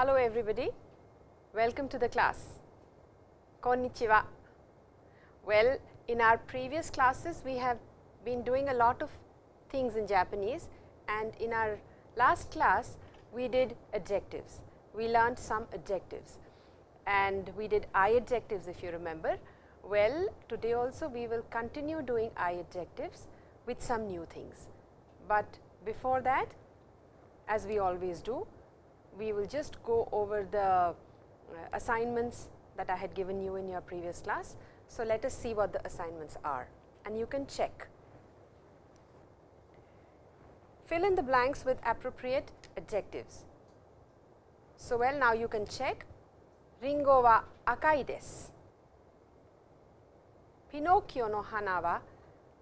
Hello everybody, welcome to the class. Konnichiwa. Well, in our previous classes we have been doing a lot of things in Japanese and in our last class we did adjectives. We learned some adjectives and we did I adjectives if you remember. Well, today also we will continue doing I adjectives with some new things. But before that as we always do, we will just go over the uh, assignments that I had given you in your previous class. So, let us see what the assignments are and you can check. Fill in the blanks with appropriate adjectives. So, well now you can check Ringo wa akai desu. Pinocchio no hana wa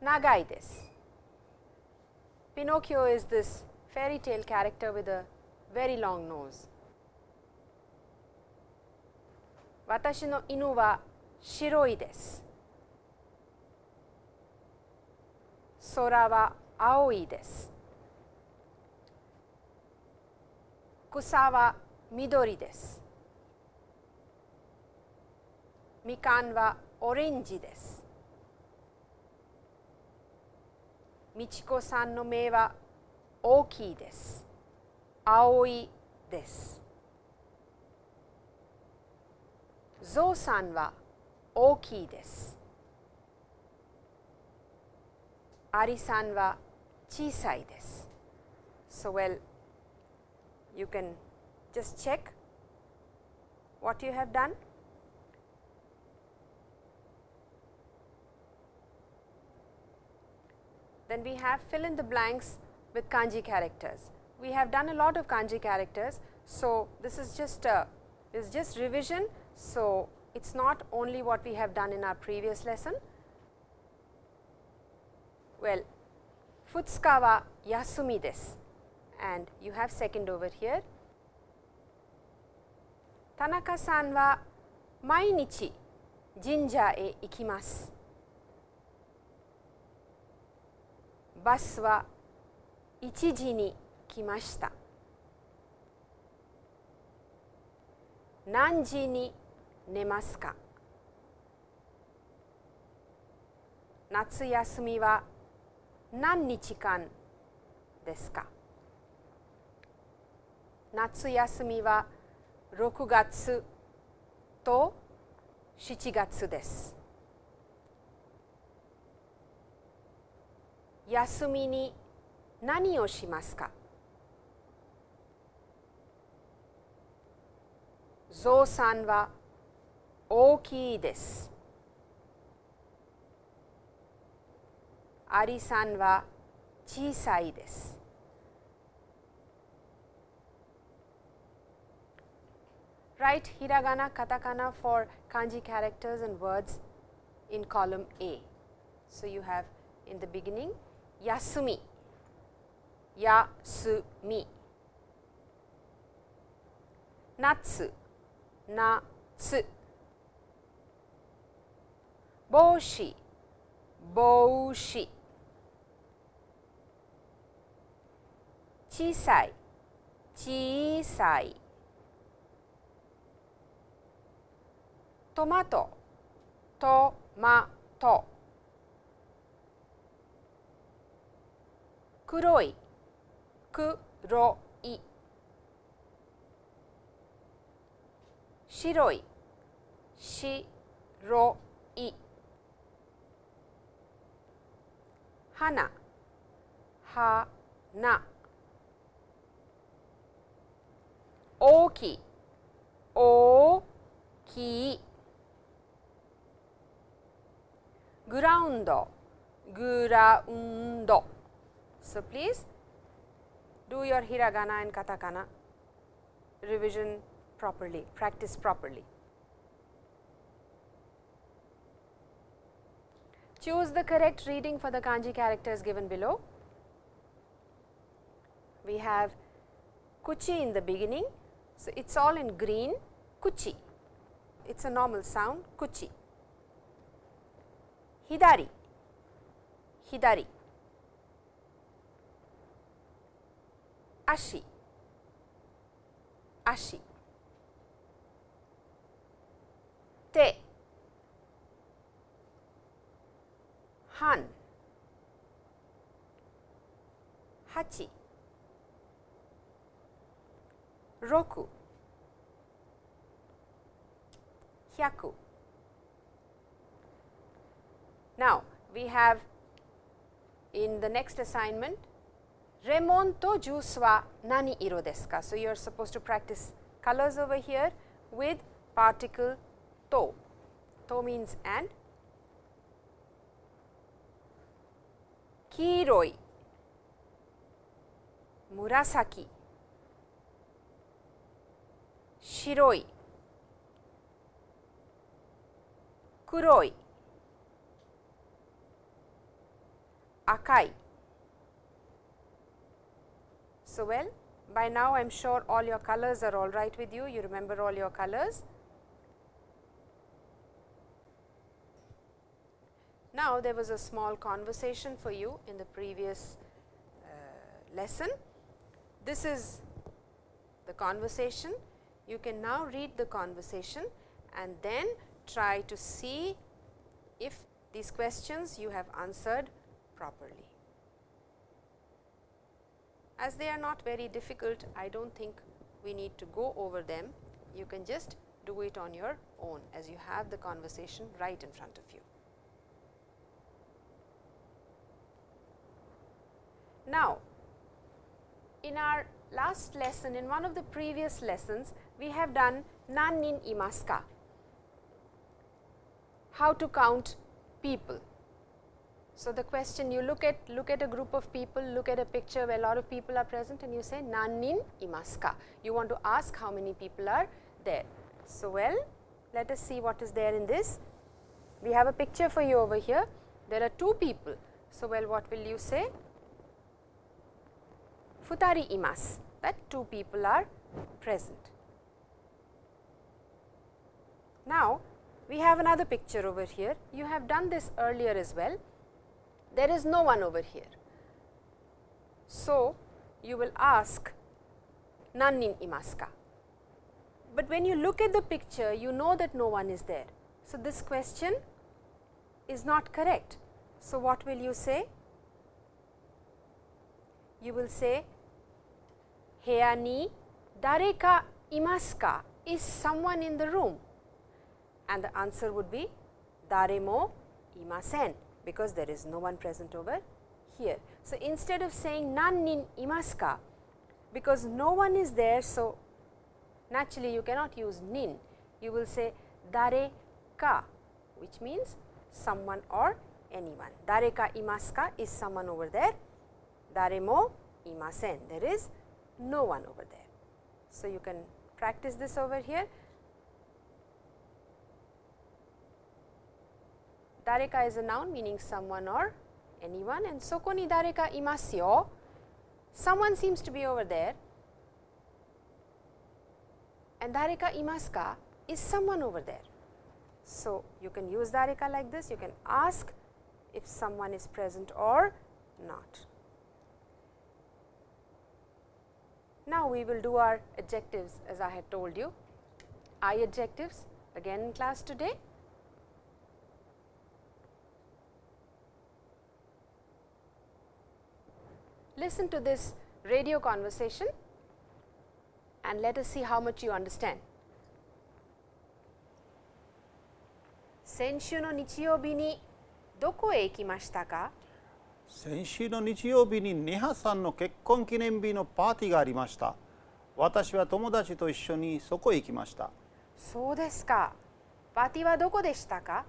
nagai desu. Pinocchio is this fairy tale character with a very long nose. 私の犬は白いです。空は青いです。草は緑です。みかんはオレンジです。みちこさんの目は大きいです。Aoi desu. Zou-san wa ookii desu. Ari-san wa chisai desu. So, well, you can just check what you have done. Then we have fill in the blanks with kanji characters we have done a lot of kanji characters. So, this is just uh, a, is just revision. So, it is not only what we have done in our previous lesson. Well, futsuka wa yasumi desu and you have second over here. Tanaka-san wa mainichi jinja e ikimasu. Bus wa 1時に来ました。何時に寝ますか？夏休みは何日間ですか？夏休みは6月と7月です。休みに何をしますか？ゾウさんは大きいです。アリさんは小さいです。Write hiragana, katakana for kanji characters and words in column A. So, you have in the beginning 休み、休 み、夏、帽子、帽子、小さい、小さい、トマト、トマト。黒い。黒。い shiroi, shiroi. Hana, hana. Oki, oki. Ground, ground. So, please do your hiragana and katakana revision properly, practice properly. Choose the correct reading for the kanji characters given below. We have kuchi in the beginning. So, it is all in green kuchi, it is a normal sound kuchi. Hidari, hidari. ashi, ashi. stay han hachi roku hyaku now we have in the next assignment remon to juice wa nani iro desu ka so you are supposed to practice colors over here with particle to, to means and. Kiroi, murasaki, shiroi, kuroi, akai. So, well by now I am sure all your colors are all right with you, you remember all your colors. Now, there was a small conversation for you in the previous uh, lesson. This is the conversation. You can now read the conversation and then try to see if these questions you have answered properly. As they are not very difficult, I do not think we need to go over them. You can just do it on your own as you have the conversation right in front of you. Now, in our last lesson, in one of the previous lessons, we have done nannin imaska, how to count people. So, the question you look at look at a group of people, look at a picture where a lot of people are present and you say nannin imaska. You want to ask how many people are there. So, well let us see what is there in this. We have a picture for you over here. There are two people. So, well what will you say? Futari imas that two people are present. Now, we have another picture over here. You have done this earlier as well there is no one over here. So, you will ask nannin imaska. But when you look at the picture, you know that no one is there. So, this question is not correct. So, what will you say? You will say, Heya ni dareka imaska is someone in the room and the answer would be daremo imasen because there is no one present over here. So, instead of saying nannin imaska because no one is there. So, naturally you cannot use nin you will say dare ka which means someone or anyone. Dare ka imaska is someone over there dare mo imasen there is no one over there. So, you can practice this over here Dareka is a noun meaning someone or anyone and soko ni dareka imasu yo. Someone seems to be over there and dareka imasu is someone over there. So, you can use dareka like this, you can ask if someone is present or not. Now, we will do our adjectives as I had told you. I adjectives again in class today. listen to this radio conversation and let us see how much you understand. 先週の日曜日にどこへ行きましたか 先週の日曜日にネハさんの結婚記念日のパーティーがありました。私は友達と一緒にそこへ行きました。そうですか。パーティーはどこでしたか？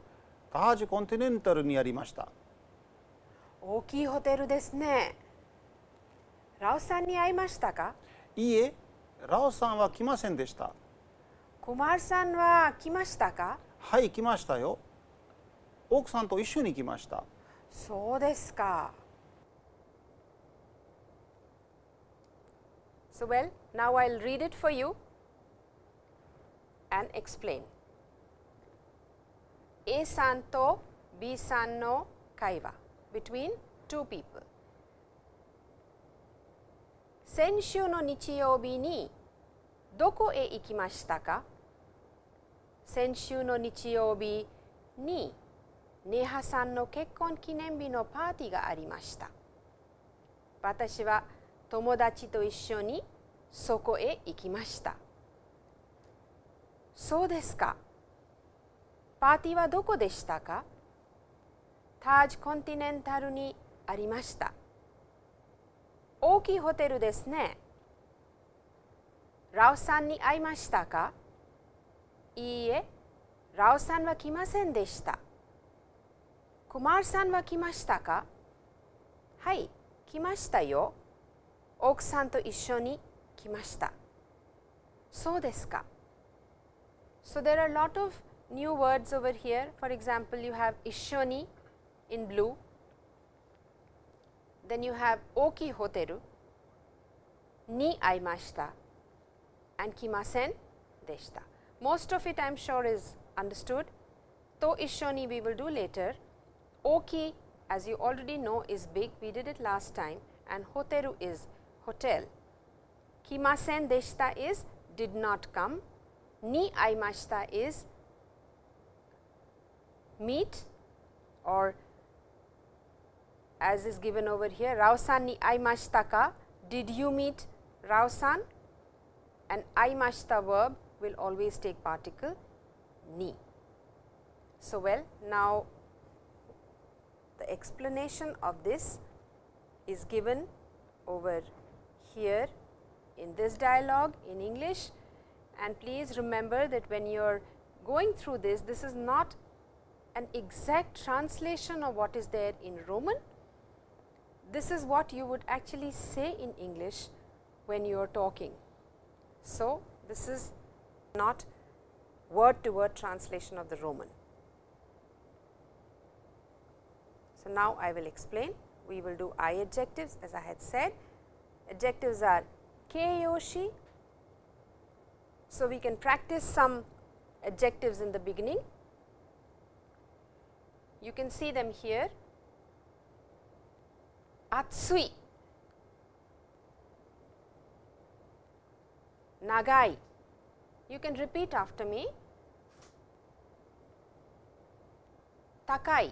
タージコンティネンタルにありました。大きいホテルですね。ラオさんに会いましたか？いいえ、ラオさんは来ませんでした。コマルさんは来ましたか？はい、来ましたよ。奥さんと一緒に来ました。そうですか。So well, now I'll read it for you and explain. A さんと B さんの会話 between two people. 先週の日曜日にどこへ行きましたか 先週の日曜日に ネハさんの結婚記念日のパーティーがありました。私は友達と一緒にそこへ行きました。そうですか。パーティーはどこでしたか？タージコンティネンタルにありました。大きいホテルですね。ラオさんに会いましたか？いいえラオさんは来ませんでした。Kumar san wa kimashita ka? Hai, kimashita yo. Oku san to issho ni kimashita. So desu ka? So there are a lot of new words over here. For example, you have Ishoni in blue, then you have Oki hoteru, ni aimashita and kimasen deshita. Most of it I am sure is understood, though Ishoni we will do later. Oki as you already know is big, we did it last time and hoteru is hotel. Kimasen deshita is did not come ni aimashita is meet or as is given over here Rao-san ni aimashita ka did you meet Rao-san and aimashita verb will always take particle ni. So, well now explanation of this is given over here in this dialogue in English and please remember that when you are going through this, this is not an exact translation of what is there in Roman. This is what you would actually say in English when you are talking. So, this is not word to word translation of the Roman. Now I will explain. We will do I adjectives as I had said. Adjectives are keiyoshi, so, we can practice some adjectives in the beginning. You can see them here. Atsui, Nagai. You can repeat after me. Takai,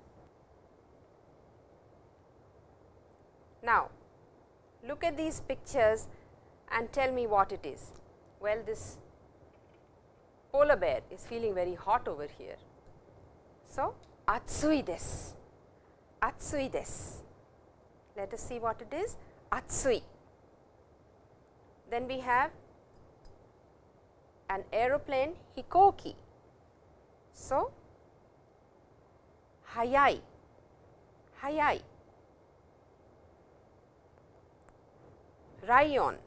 Now, look at these pictures and tell me what it is. Well, this polar bear is feeling very hot over here. So, atsui desu, atsui desu. Let us see what it is, atsui. Then we have an aeroplane hikoki. So, hayai, hayai. Rayon,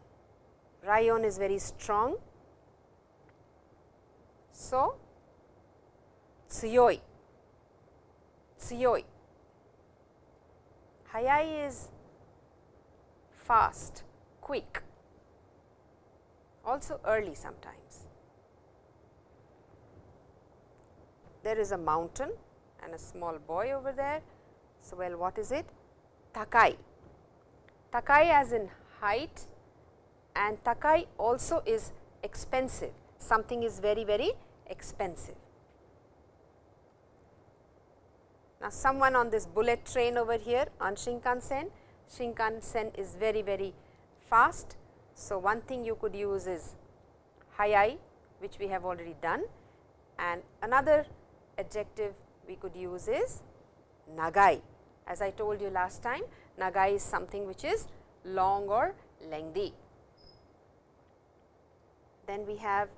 rayon is very strong so, tsuyoi, tsuyoi. Hayai is fast, quick, also early sometimes. There is a mountain and a small boy over there. So, well what is it? Takai. Takai as in height and takai also is expensive. Something is very very expensive. Now, someone on this bullet train over here on Shinkansen, Shinkansen is very very fast. So, one thing you could use is hayai which we have already done and another adjective we could use is nagai. As I told you last time, nagai is something which is long or lengthy. Then we have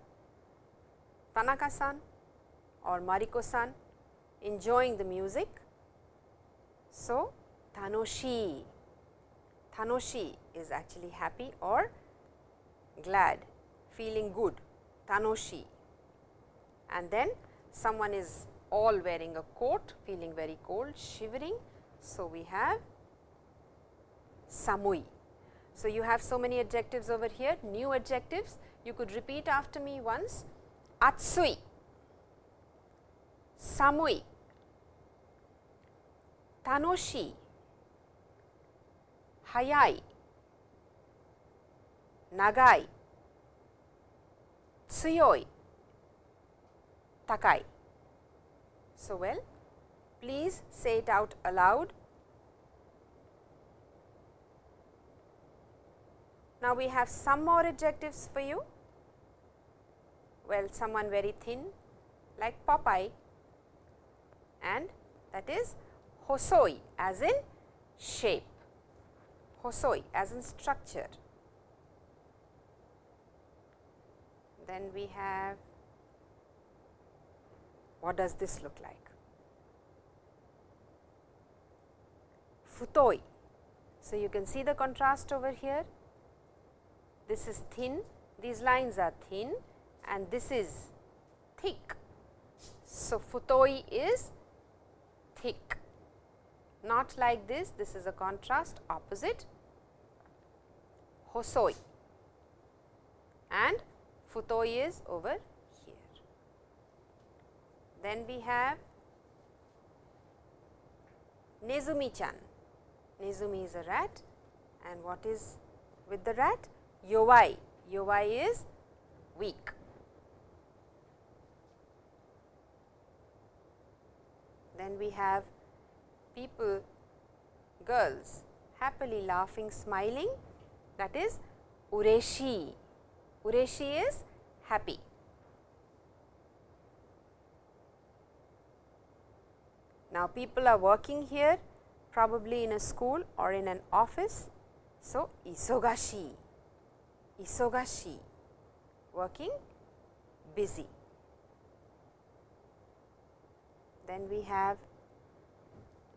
Tanaka-san or Mariko-san enjoying the music. So, tanoshi, tanoshi is actually happy or glad, feeling good tanoshi. And then someone is all wearing a coat, feeling very cold, shivering. So, we have samui. So, you have so many adjectives over here, new adjectives. You could repeat after me once, atsui, samui, tanoshi, hayai, nagai, tsuyoi, takai. So, well, please say it out aloud. Now, we have some more adjectives for you. Well, someone very thin like Popeye and that is hosoi as in shape, hosoi as in structure. Then we have what does this look like? Futoi. So, you can see the contrast over here. This is thin, these lines are thin and this is thick. So, futoi is thick, not like this, this is a contrast opposite hosoi and futoi is over here. Then we have Nezumi-chan. Nezumi is a rat and what is with the rat? Yowai. Yowai is weak. Then we have people, girls happily laughing, smiling that is ureshi. Ureshi is happy. Now, people are working here probably in a school or in an office. So, isogashi, isogashi working busy. Then we have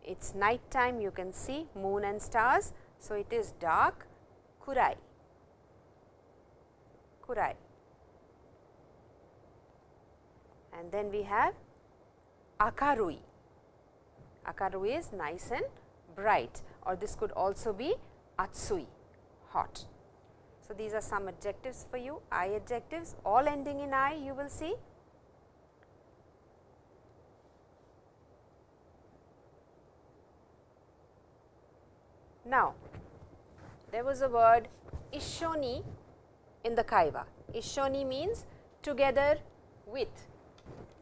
it is night time you can see moon and stars. So, it is dark kurai, kurai. And then we have akarui, akarui is nice and bright or this could also be atsui, hot. So, these are some adjectives for you, I adjectives all ending in I you will see. Now, there was a word ishoni in the kaiwa. Ishoni means together with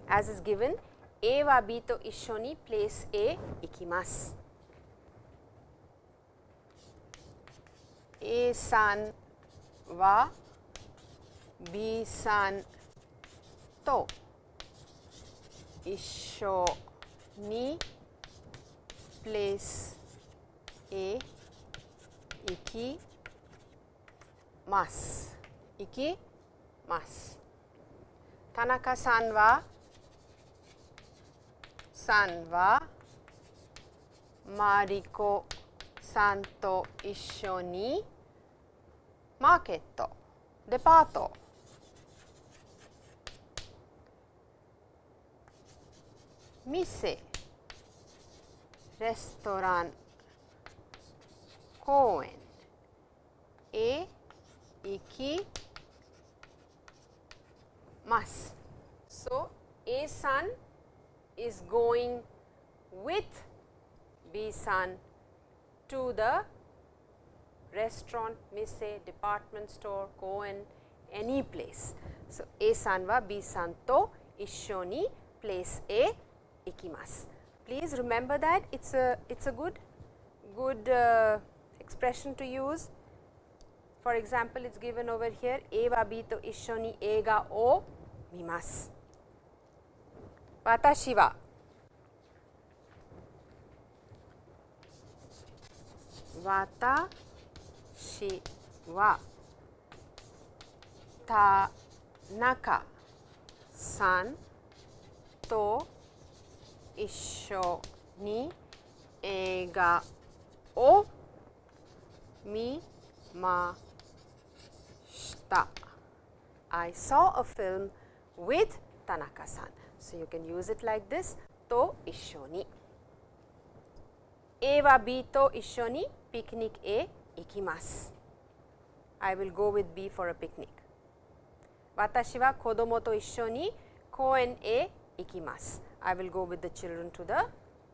as is given A wa B to ishoni place A ikimasu. A san wa B san to 一緒に place へ行きます。行きます。田中さんはさんはマリコさんと一緒にマーケットデパート店レストラン公園へ行きます。So, A san is going with B san to the restaurant, mise, department store, Cohen, any place. So, A san wa B san to issho ni place A ikimasu. Please remember that it's a it's a good good uh, expression to use. For example, it's given over here A wa B to issho ni eiga o mimasu. Watashi wa 私は田中さんと一緒に映画を見ました。 I saw a film with Tanaka-san. So, you can use it like this, to 一緒に。A は B と一緒にピクニックへ ikimasu. I will go with B for a picnic. Watashi wa kodomo to isshō ni koen e ikimasu. I will go with the children to the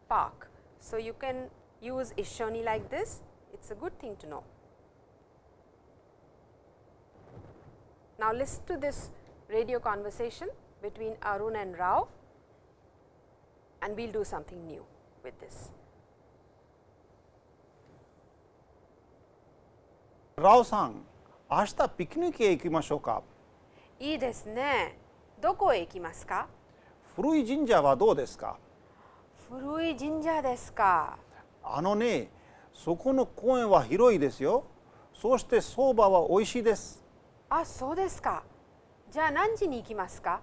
park. So, you can use isshō ni like this. It is a good thing to know. Now, listen to this radio conversation between Arun and Rao and we will do something new with this. ラオさん明日ピクニックへ行きましょうかいいですね。どこへ行きますか？古い神社はどうですか？古い神社ですか。あのねそこの公園は広いですよそして相場は美味しいですあ、そうですか。じゃあ何時に行きますか？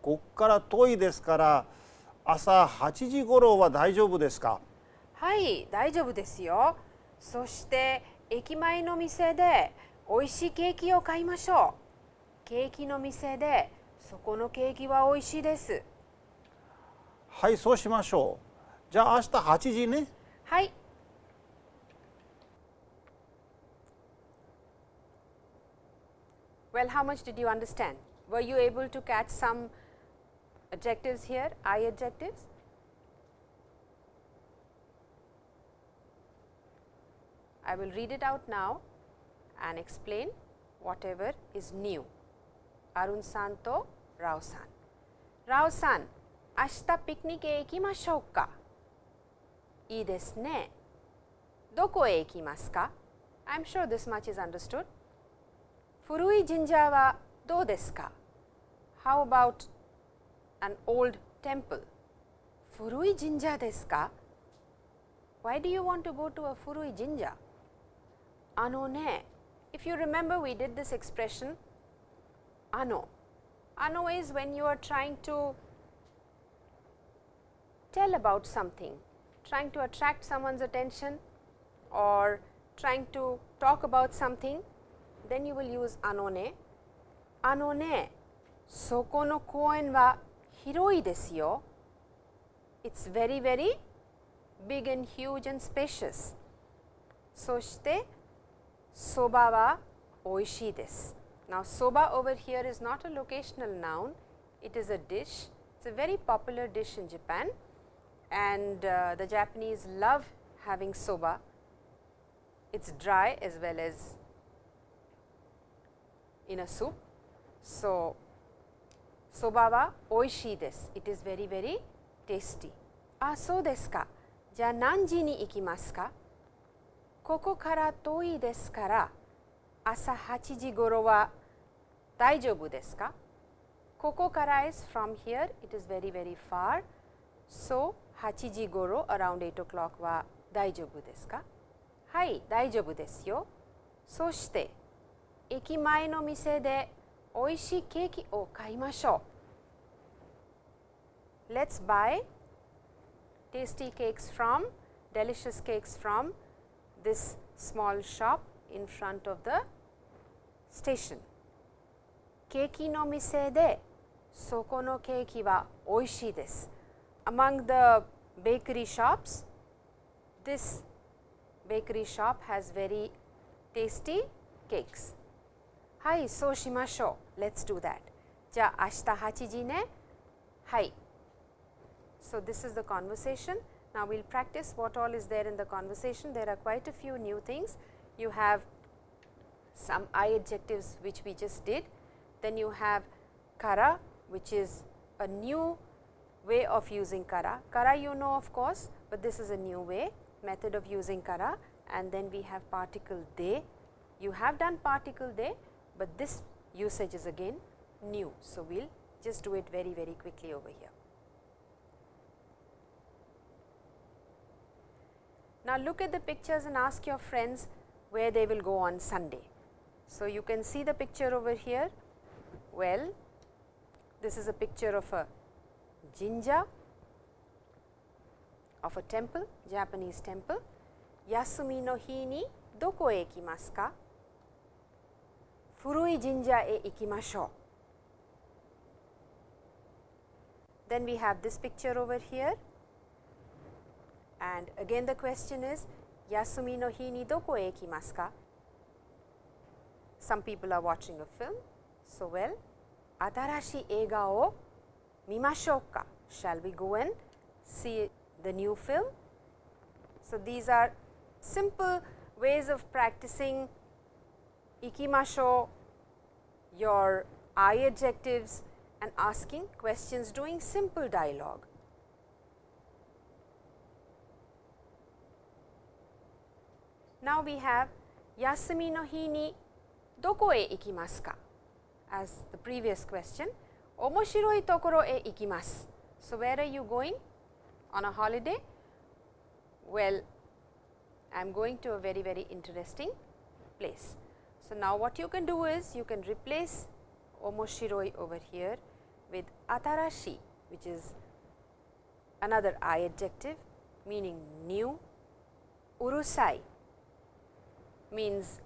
こっから遠いですから朝8時頃は大丈夫ですか？はい、大丈夫ですよ。そして駅前の店で美味しいケーキを買いましょう。ケーキの店でそこのケーキは美味しいです。はいそうしましょうじゃあ明日8時ねはい。Well, how much did you understand? Were you able to catch some adjectives here, I adjectives? I will read it out now and explain whatever is new. Arun Santo, Rao san. Rao san, ashita picnic e ikimashou ka? Ii desu ne. Doko e ikimasu ka? I am sure this much is understood. Furui jinja wa dou desu ka? How about an old temple? Furui jinja desu ka? Why do you want to go to a Furui jinja? ano ne. Eh. if you remember we did this expression ano. Ano is when you are trying to tell about something, trying to attract someone's attention or trying to talk about something, then you will use ano ne? soko no koen wa hiroi desu yo. It's very, very big and huge and spacious. So, soba wa oishii desu. Now, soba over here is not a locational noun, it is a dish. It is a very popular dish in Japan and uh, the Japanese love having soba. It is dry as well as in a soup. So, soba wa oishii desu. It is very, very tasty. Ah, so desu ka. Ja, nanji ni ikimasu ka? ここから遠いですから朝8時頃は大丈夫ですかここから is from here, it is very very far. So, 8時頃 around 8 o'clock は大丈夫ですかはい、大丈夫ですよ。そして、駅前の店で美味しいケーキを買いましょう。Let's buy tasty cakes from, delicious cakes from this small shop in front of the station. ケーキの店でそこのケーキは美味しいです。Among the bakery shops, this bakery shop has very tasty cakes. はい、そうしましょう。Let's do that. じゃあ明日8時ね。はい。So, this is the conversation. Now, we will practice what all is there in the conversation. There are quite a few new things. You have some I adjectives which we just did. Then you have kara which is a new way of using kara. Kara you know of course, but this is a new way method of using kara and then we have particle de. You have done particle de, but this usage is again new. So, we will just do it very very quickly over here. Now, look at the pictures and ask your friends where they will go on Sunday. So, you can see the picture over here. Well, this is a picture of a jinja of a temple, Japanese temple. Yasumi no hi ni doko e ikimasu ka? Furui jinja e ikimashou. Then we have this picture over here and again the question is Yasumi no hi ni doko e ikimasu ka? Some people are watching a film. So, well, atarashi eiga o mimashou ka? Shall we go and see the new film? So, these are simple ways of practicing ikimasho, your I adjectives and asking questions doing simple dialogue. Now, we have Yasumi no hi ni doko e ikimasu ka as the previous question, omoshiroi tokoro e ikimasu. So, where are you going on a holiday? Well, I am going to a very very interesting place. So, now what you can do is you can replace omoshiroi over here with atarashi which is another I adjective meaning new, urusai means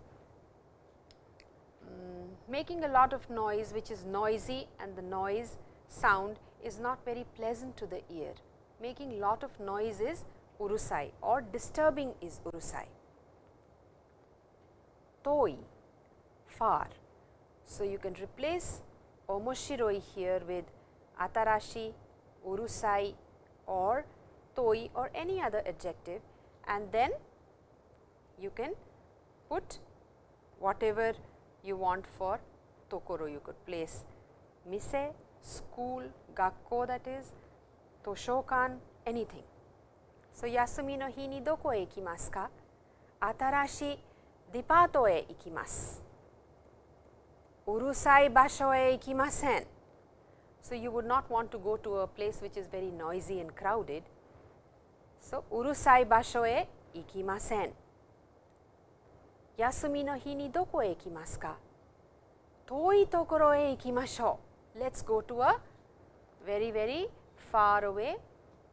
um, making a lot of noise which is noisy and the noise sound is not very pleasant to the ear. Making lot of noise is urusai or disturbing is urusai. Toi, far. So, you can replace omoshiroi here with atarashi, urusai or toi or any other adjective and then you can put whatever you want for tokoro you could place mise, school, gakko that is, toshokan anything. So, yasumi no hi ni doko e ikimasu ka? Atarashi depato e ikimasu. Urusai basho e ikimasen. So, you would not want to go to a place which is very noisy and crowded. So, urusai basho e ikimasen. Yasumi no hi ni doko e ikimasu ka? Toi tokoro e ikimashou. Let us go to a very very far away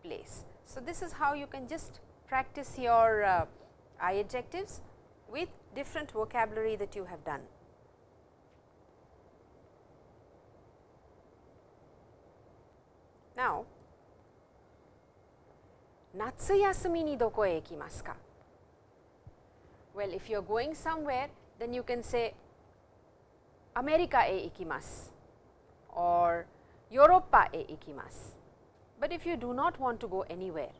place. So, this is how you can just practice your uh, I adjectives with different vocabulary that you have done. Now, natsu yasumi ni doko e ikimasu ka? Well, if you are going somewhere, then you can say America e ikimasu or Europa e ikimasu. But if you do not want to go anywhere,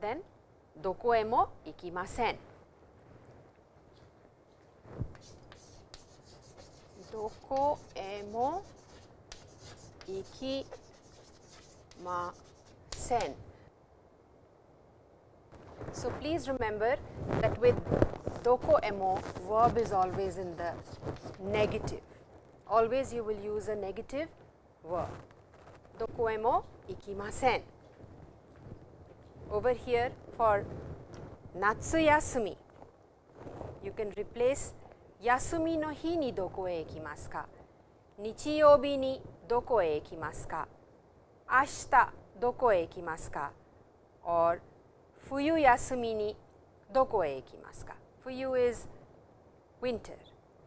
then doko e mo ikimasen. Doko e mo ikimasen. So, please remember that with doko verb is always in the negative. Always you will use a negative verb. Doko emo ikimasen. Over here for natsu yasumi, you can replace yasumi no hi ni doko e ikimasu ka? Nichiyoubi ni doko e ikimasu ka? Ashita doko e ikimasu ka? Or fuyu yasumi ni ka? Fuyu is winter.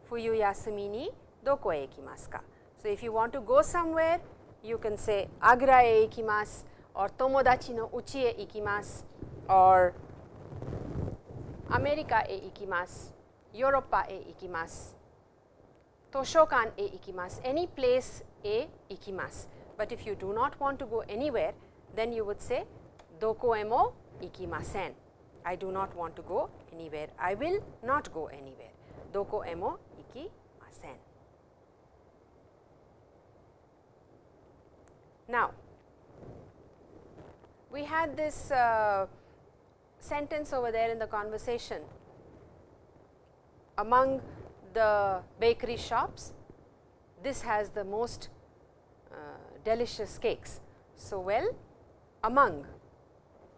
Fuyu yasumi ni doko e ikimasu ka? So, if you want to go somewhere, you can say Agra e ikimasu or Tomodachi no uchi e ikimasu or America e ikimasu, Europa e ikimasu, Toshokan e ikimasu, any place e ikimasu. But if you do not want to go anywhere, then you would say doko e mo ikimasen. I do not want to go anywhere. I will not go anywhere. Doko e mo ikimasen. Now, we had this uh, sentence over there in the conversation among the bakery shops, this has the most uh, delicious cakes. So, well among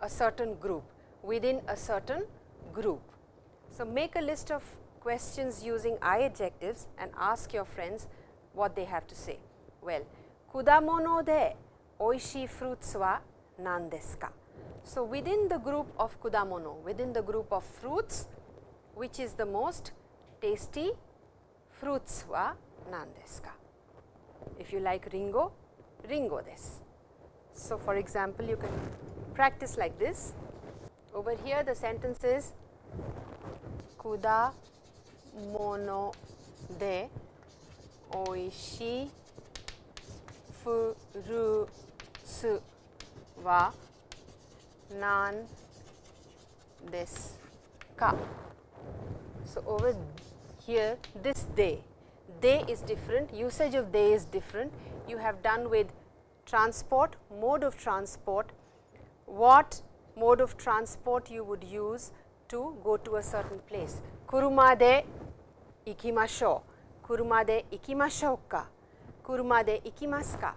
a certain group, within a certain group. So, make a list of questions using I adjectives and ask your friends what they have to say. Well, kudamono de oishii fruits wa nan desu ka? So, within the group of kudamono, within the group of fruits, which is the most tasty fruits wa nan desu ka? If you like ringo, ringo desu. So, for example, you can practice like this. Over here the sentence is kuda mono de oishii furutsu wa nan desu ka. So, over here this day, day is different, usage of day is different. You have done with transport, mode of transport, what mode of transport you would use to go to a certain place. Kuruma de ikimashou, kuruma de ikimashou ka, kuruma de ikimasu ka.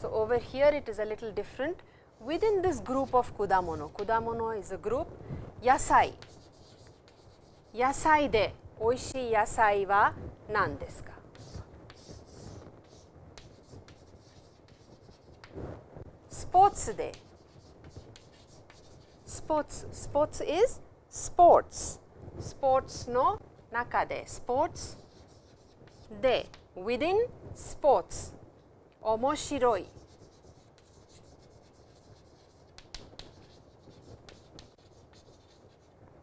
So, over here it is a little different. Within this group of kudamono, kudamono is a group, yasai. Yasai de oishii yasai wa nan desu ka? Sports de ですかスポーツでスポーツスポーツ is スポーツスポーツの中でスポーツで within スポーツ面白い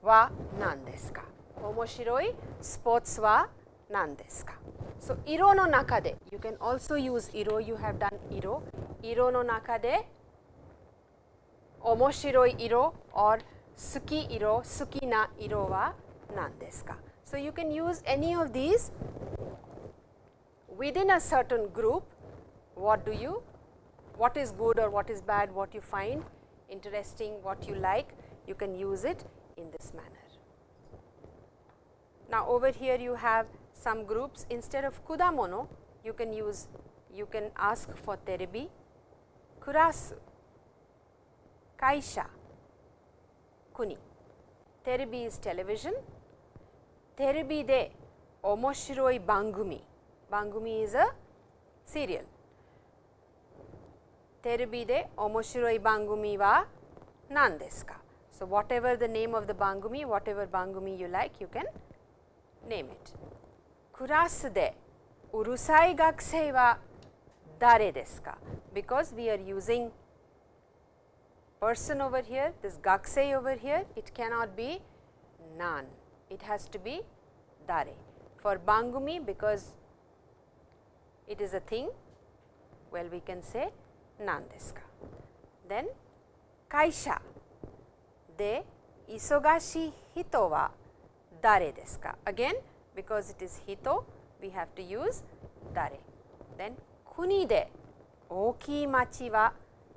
は何ですか面白いスポーツは何ですか So, 色の中で You can also use 色 You have done 色色の中で 面白い色 or 好き色好きな色は何ですか So, you can use any of these within a certain group what do you what is good or what is bad what you find interesting what you like you can use it in this manner. Now, over here you have some groups instead of kudamono you can use you can ask for terebi, kurasu, Kaisha, Kuni. Terubi is television. Terubi de omoshiroi bangumi. Bangumi is a serial. Terubi de omoshiroi bangumi wa nan desu ka? So, whatever the name of the bangumi, whatever bangumi you like, you can name it. Kurasu de urusai gakusei wa dare desu ka? Because we are using person over here, this gakusei over here, it cannot be nan, it has to be dare. For bangumi, because it is a thing, well we can say nan desu ka. Then kaisha de isogashi hito wa dare desu ka? Again because it is hito we have to use dare. Then kuni de oki machi wa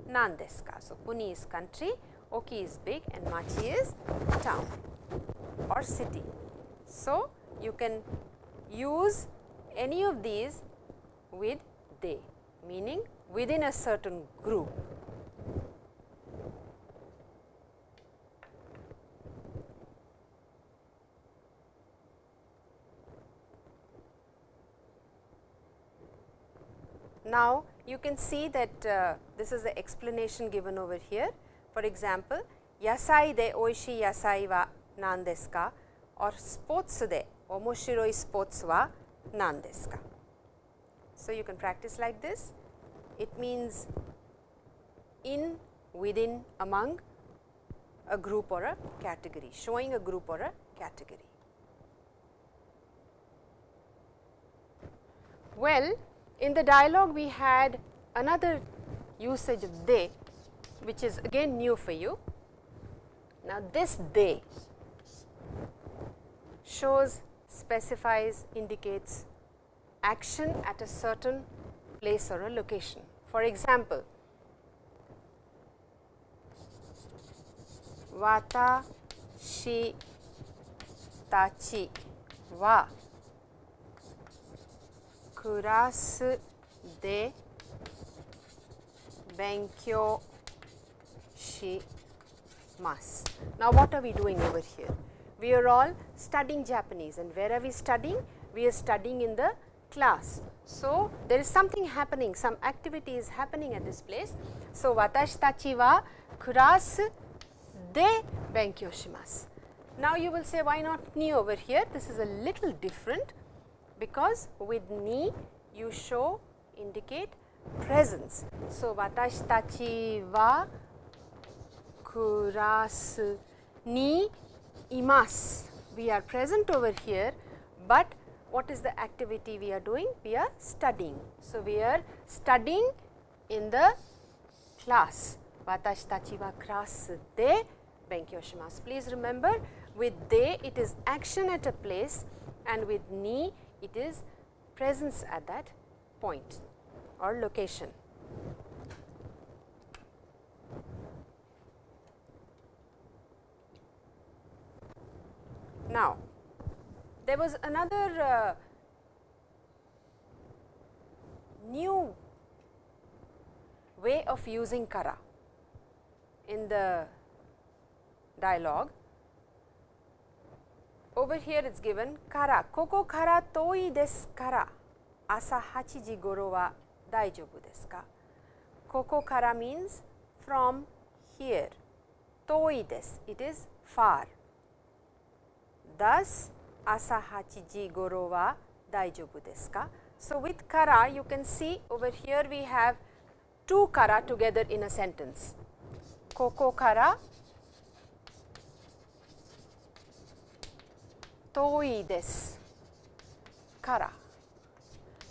nan desu ka? So, kuni is country, oki is big and machi is town or city. So, you can use any of these with they meaning within a certain group. Now, you can see that uh, this is the explanation given over here. For example, yasai de oishii yasai wa nan desu ka or sports de omoshiroi sports wa nan desu ka. So, you can practice like this. It means in, within, among a group or a category, showing a group or a category. Well, in the dialogue we had another usage of they which is again new for you. Now, this they shows specifies indicates action at a certain place or a location. For example, watashi tachi wa クラスで勉強します。Now, what are we doing over here? We are all studying Japanese and where are we studying? We are studying in the class. So, there is something happening, some activity is happening at this place. So, 私たちはクラスで勉強します。Now, you will say why not ni over here? This is a little different because with ni you show indicate presence. So, watashi tachi wa kurasu ni imasu. We are present over here, but what is the activity we are doing? We are studying. So, we are studying in the class. Watashi tachi wa class de benkyou shimasu. Please remember with de it is action at a place and with ni it is presence at that point or location. Now, there was another uh, new way of using kara in the dialogue. Over here it's given kara. Koko kara toi desu kara. Asa hachiji goro wa daijoubu desu ka? Koko kara means from here. Toi desu. It is far. Thus, asa hachiji goro wa daijoubu desu ka? So, with kara you can see over here we have two kara together in a sentence. Koko kara toi desu kara.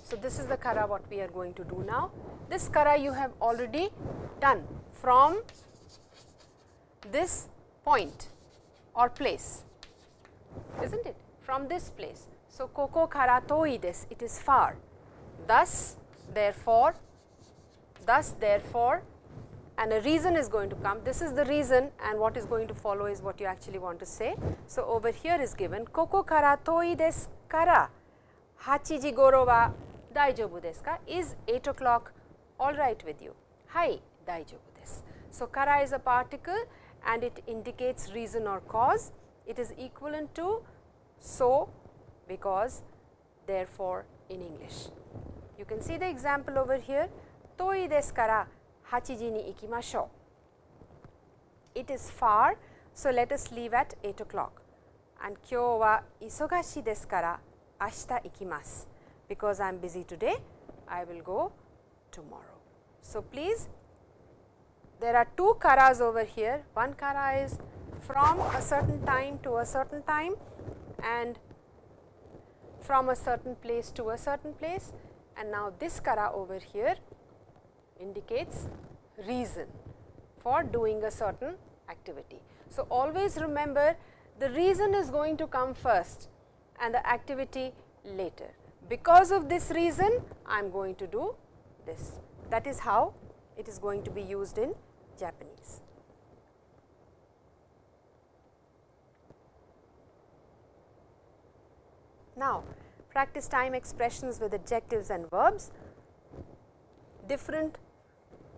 So, this is the kara what we are going to do now. This kara you have already done from this point or place, is not it? From this place. So, koko kara toi it is far. Thus, therefore, thus, therefore, and a reason is going to come. This is the reason and what is going to follow is what you actually want to say. So, over here is given koko kara toi desu kara 8 ji goro wa daijoubu desu ka is 8 o'clock all right with you. Hai daijoubu desu. So, kara is a particle and it indicates reason or cause. It is equivalent to so, because, therefore in English. You can see the example over here toi desu kara 8時に行きましょう it is far so let us leave at 8 o'clock and 今日は忙しいですから明日行きます because I am busy today, I will go tomorrow. So, please there are two karas over here, one kara is from a certain time to a certain time and from a certain place to a certain place and now this kara over here indicates reason for doing a certain activity. So, always remember the reason is going to come first and the activity later because of this reason I am going to do this. That is how it is going to be used in Japanese. Now, practice time expressions with adjectives and verbs. Different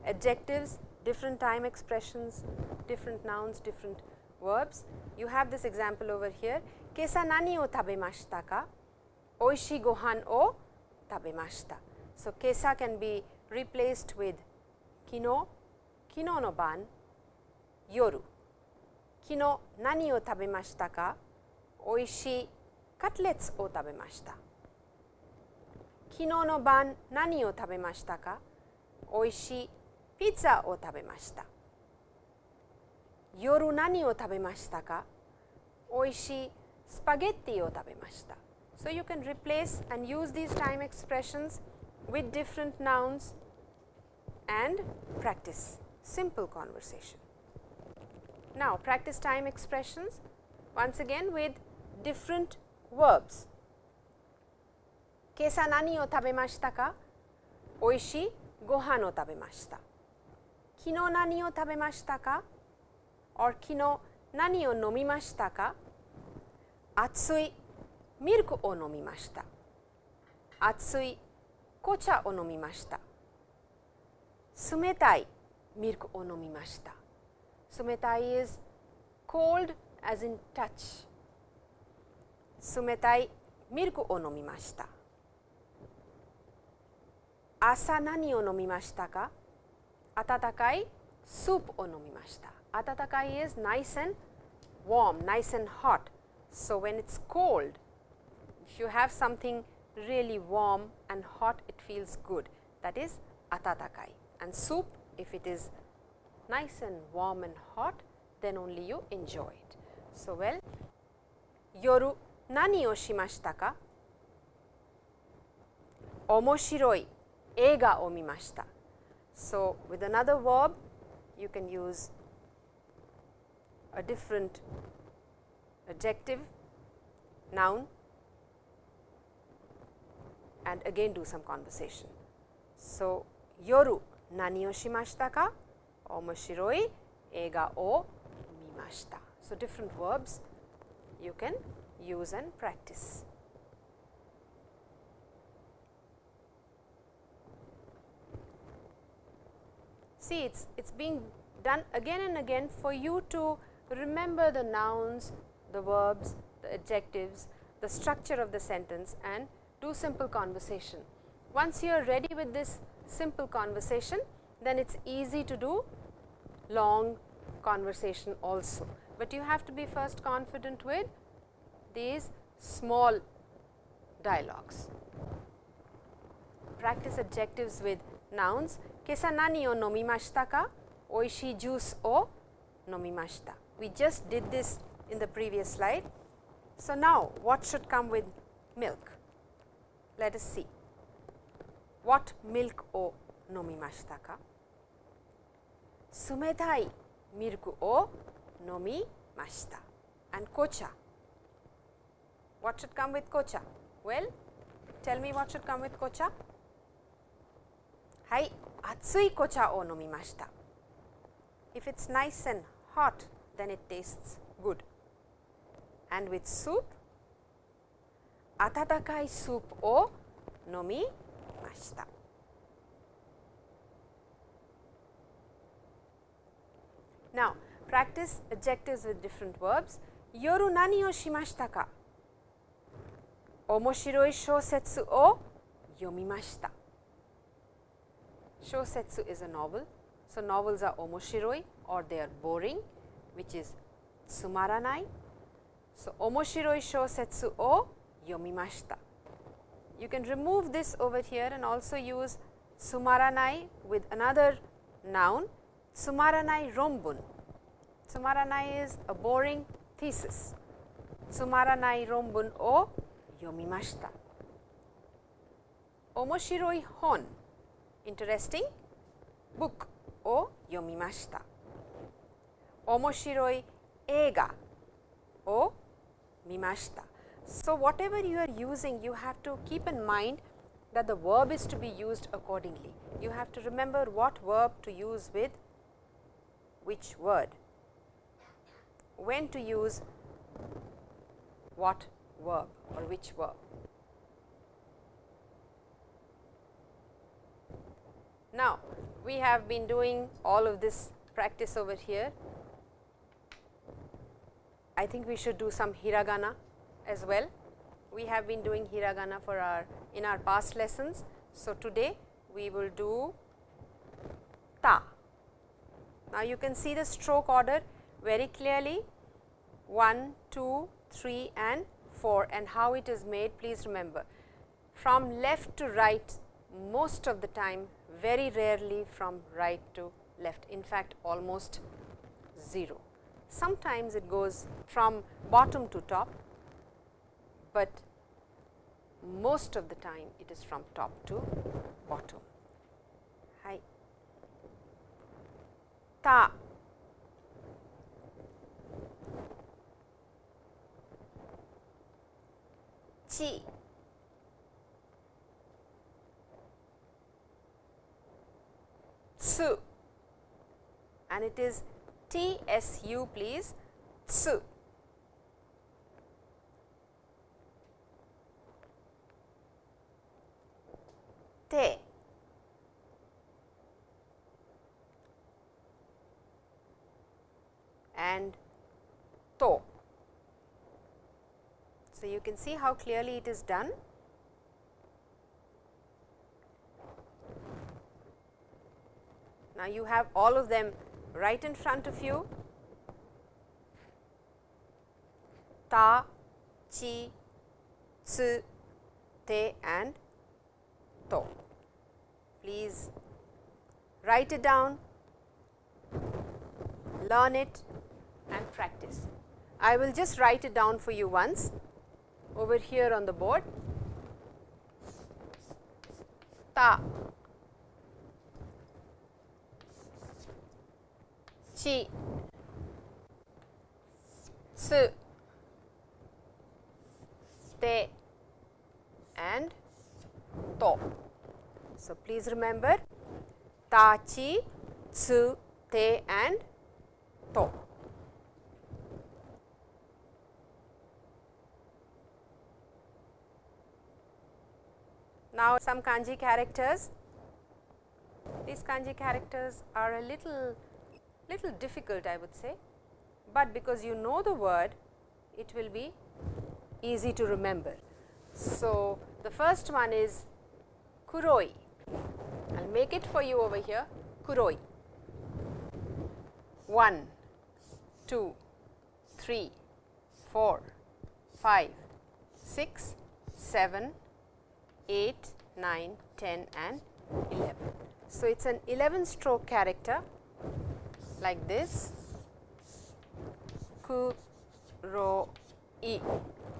adjectives, different time expressions, different nouns, different verbs. You have this example over here. Kesa nani o tabemashita ka? Oishi gohan o tabemashita. So, kesa can be replaced with kino, kino no ban, yoru. Kino nani o tabemashita ka? Oishi cutlets o tabemashita. Kino no ban nani o tabemashita ka? Oishi ツレツを食べました。昨日の晩何を食べましたかおいしいピッツァを食べました。夜何を食べましたかおいしいスパゲッティを食べました。So, you can replace and use these time expressions with different nouns and practice simple conversation. Now, practice time expressions once again with different verbs. 今朝何を食べましたかおいしいご飯を食べました。 昨日何を食べましたか？Or 昨日何を飲みましたか？暑いミルクを飲みました。熱い紅茶を飲みました。冷たいミルクを飲みました。冷たい is cold as in touch。冷たいミルクを飲みました。朝何を飲みましたか？Atatakai soup o nomimashita. Atatakai is nice and warm, nice and hot. So, when it is cold, if you have something really warm and hot, it feels good. That is atatakai. And soup, if it is nice and warm and hot, then only you enjoy it. So, well, yoru nani o shimashita ka? Omoshiroi ega o mimashita. So, with another verb you can use a different adjective, noun and again do some conversation. So, yoru nani o shimashita ka? Omoshiroi eiga o mimashita. So, different verbs you can use and practice. See, it's it's being done again and again for you to remember the nouns, the verbs, the adjectives, the structure of the sentence and do simple conversation. Once you are ready with this simple conversation, then it is easy to do long conversation also. But you have to be first confident with these small dialogues. Practice adjectives with nouns. Kesa nani o nomimashita ka? Oishii juice o nomimashita. We just did this in the previous slide. So, now what should come with milk? Let us see. What milk o nomimashita ka? Sumetai milk o nomimashita. And kocha. What should come with kocha? Well, tell me what should come with kocha? Hai, atsui kocha o nomimashita. If it is nice and hot, then it tastes good. And with soup, atatakai soup o nomimashita. Now, practice adjectives with different verbs. Yoru nani o shimashita ka? Omoshiroi shousetsu o yomimashita. Shousetsu is a novel. So, novels are omoshiroi or they are boring which is sumaranai. So, omoshiroi shousetsu o yomimashita. You can remove this over here and also use sumaranai with another noun sumaranai rombun. Sumaranai is a boring thesis. Sumaranai rombun o yomimashita. Omoshiroi hon interesting book o yomimashita. Omoshiroi eiga o mimashita. So, whatever you are using you have to keep in mind that the verb is to be used accordingly. You have to remember what verb to use with which word, when to use what verb or which verb. Now, we have been doing all of this practice over here. I think we should do some hiragana as well. We have been doing hiragana for our in our past lessons. So, today we will do ta. Now, you can see the stroke order very clearly 1, 2, 3 and 4 and how it is made please remember. From left to right most of the time very rarely from right to left in fact almost 0. Sometimes it goes from bottom to top, but most of the time it is from top to bottom. Hi. Ta. Chi. Tsu and it is T S U please tsu. Te. and to. So, you can see how clearly it is done. Now, you have all of them right in front of you ta, chi, tsu, te and to. Please write it down, learn it and practice. I will just write it down for you once over here on the board. Ta, chi, tsu, te and to. So, please remember ta, chi, tsu, te and to. Now, some kanji characters. These kanji characters are a little, little difficult I would say, but because you know the word, it will be easy to remember. So, the first one is kuroi. I will make it for you over here, kuroi. 1, 2, 3, 4, 5, 6, 7, 8, 9, 10 and 11. So, it is an 11 stroke character like this ku ro e.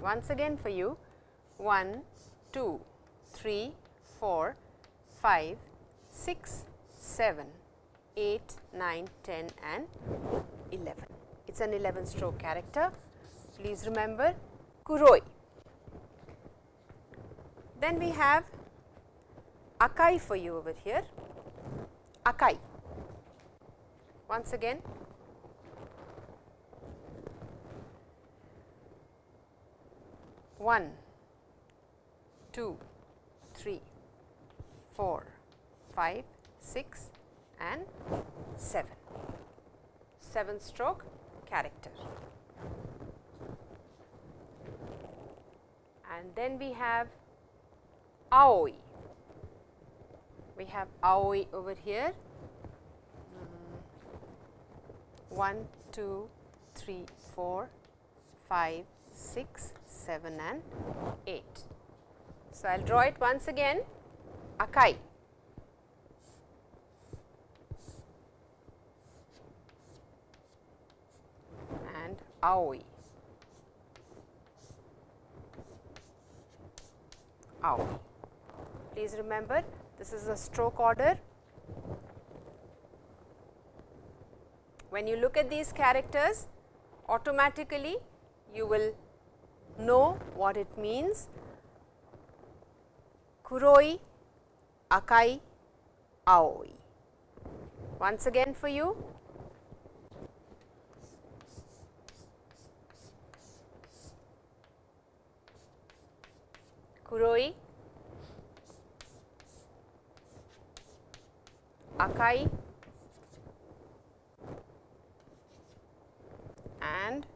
Once again for you 1, 2, 3, 4, 5, 6, 7, 8, 9, 10 and 11. It is an 11 stroke character. Please remember kuroi. Then we have akai for you over here, akai. Once again, one, two, three, four, five, six and 7, 7 stroke character. And then we have aoi. We have aoi over here. 1, 2, 3, 4, 5, 6, 7 and 8. So, I will draw it once again akai. and aoi. Aoi. Please remember this is a stroke order. When you look at these characters automatically you will know what it means. Kuroi, akai, aoi. Once again for you kuroi, akai and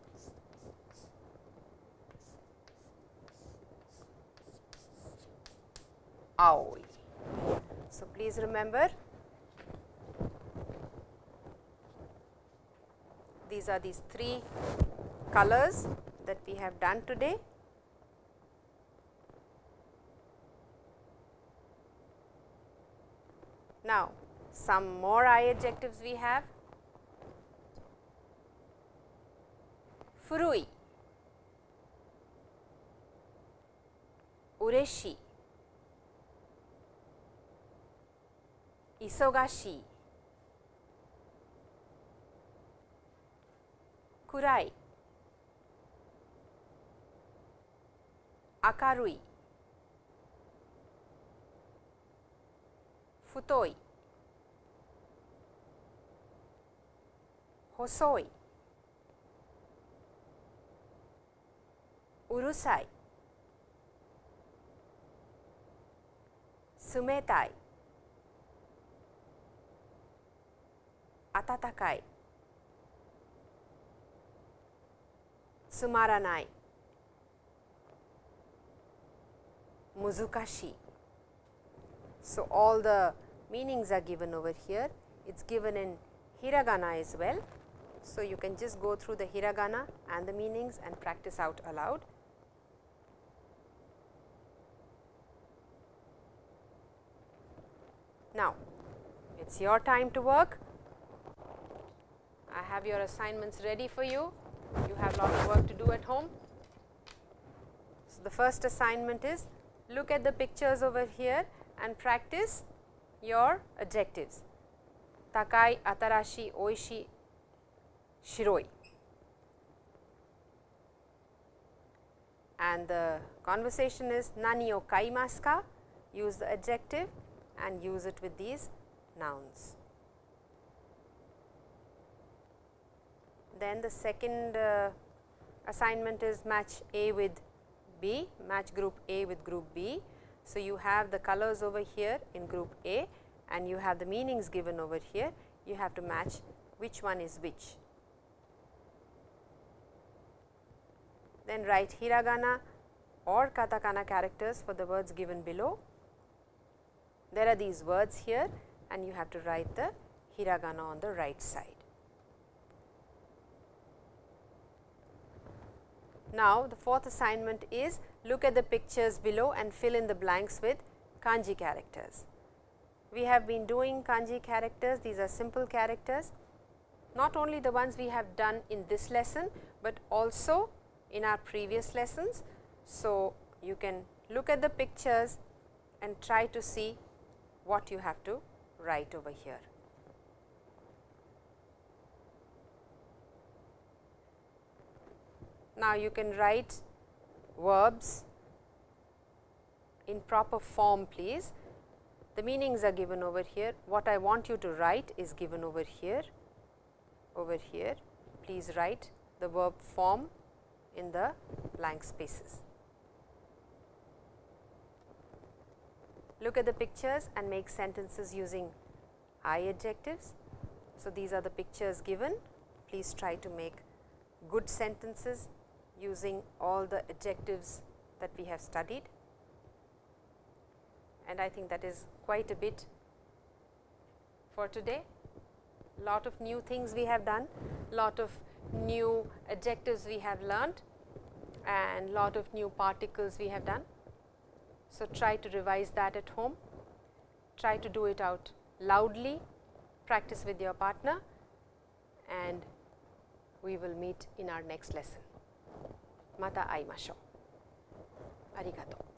aoi. So, please remember these are these three colors that we have done today. Now, some more I adjectives we have. Furui, ureshi, 忙しい。暗い。明るい。太い。細い。うるさい。冷たい。暖かいつまらない難しい So, all the meanings are given over here. It is given in hiragana as well. So, you can just go through the hiragana and the meanings and practice out aloud. Now, It is your time to work. Have your assignments ready for you. You have lot of work to do at home. So, the first assignment is look at the pictures over here and practice your adjectives. Takai, atarashi, oishi, shiroi. And the conversation is nani o kaimasu ka? Use the adjective and use it with these nouns. Then the second uh, assignment is match A with B, match group A with group B. So, you have the colors over here in group A and you have the meanings given over here, you have to match which one is which. Then write hiragana or katakana characters for the words given below. There are these words here and you have to write the hiragana on the right side. Now, the fourth assignment is look at the pictures below and fill in the blanks with kanji characters. We have been doing kanji characters, these are simple characters, not only the ones we have done in this lesson, but also in our previous lessons. So, you can look at the pictures and try to see what you have to write over here. Now, you can write verbs in proper form please. The meanings are given over here. What I want you to write is given over here, over here. Please write the verb form in the blank spaces. Look at the pictures and make sentences using I adjectives. So, these are the pictures given. Please try to make good sentences using all the adjectives that we have studied. And I think that is quite a bit for today. Lot of new things we have done, lot of new adjectives we have learned and lot of new particles we have done. So, try to revise that at home, try to do it out loudly, practice with your partner and we will meet in our next lesson. また会いましょう。ありがとう。